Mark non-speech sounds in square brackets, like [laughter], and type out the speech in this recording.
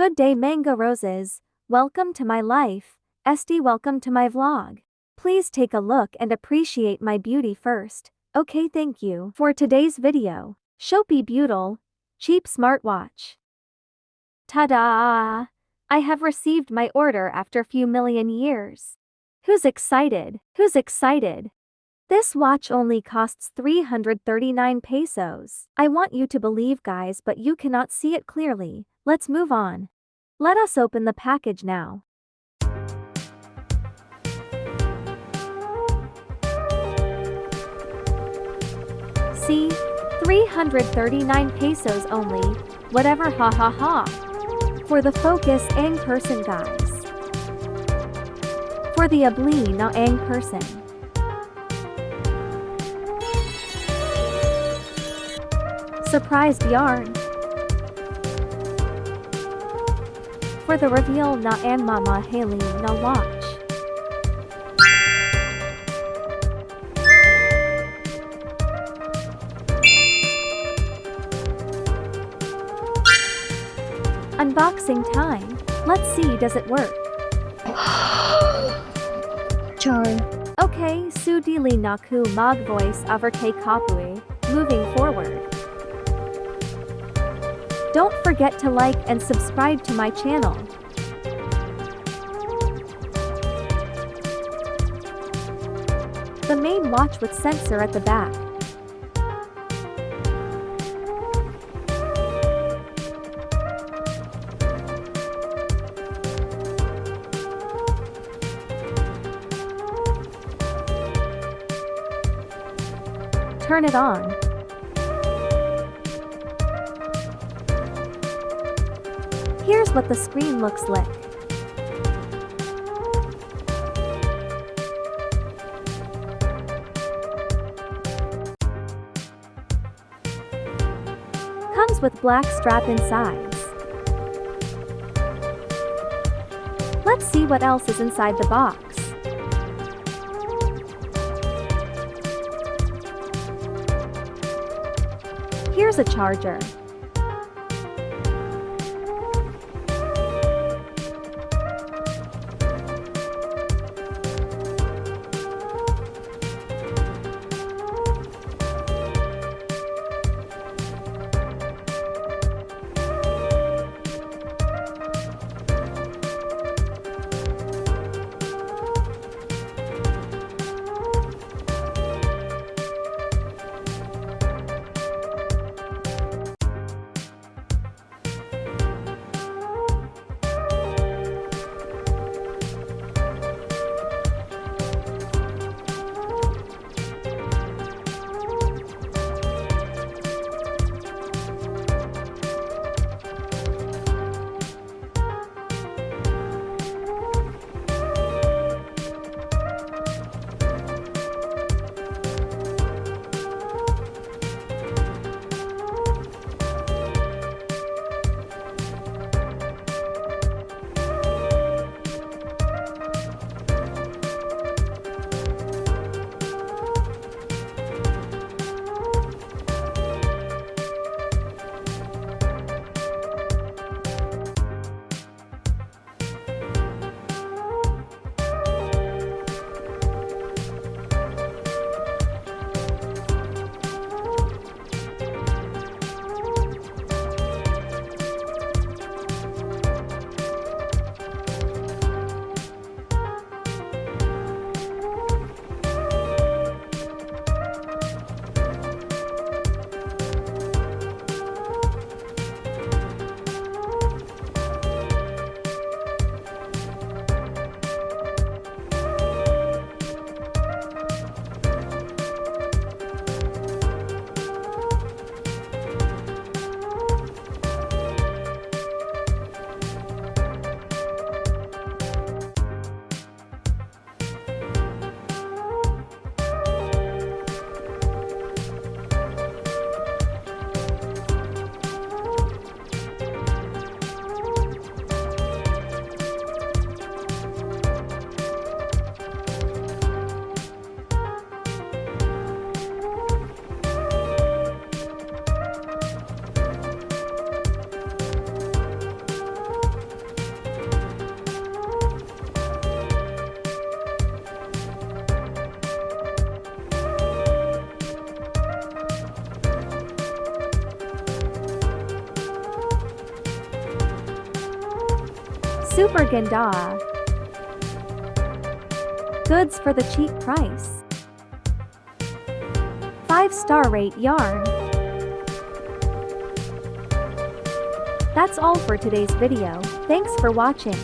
Good day Mango Roses, welcome to my life, SD welcome to my vlog. Please take a look and appreciate my beauty first, okay thank you. For today's video, Shopee Beautiful, cheap smartwatch. Ta-da! I have received my order after few million years. Who's excited? Who's excited? This watch only costs 339 pesos. I want you to believe guys but you cannot see it clearly. Let's move on. Let us open the package now. See? 339 pesos only, whatever ha ha ha. For the focus ang person guys. For the abli na ang person. Surprised yarn. For the reveal na ang mama Haley na watch. Unboxing time. Let's see does it work. [sighs] Char. Okay, su Sudili Naku Mag Voice over K Kapui. Don't forget to like and subscribe to my channel. The main watch with sensor at the back. Turn it on. Here's what the screen looks like. Comes with black strap inside. Let's see what else is inside the box. Here's a charger. Super Ganda. Goods for the cheap price. 5 star rate yarn. That's all for today's video, thanks for watching.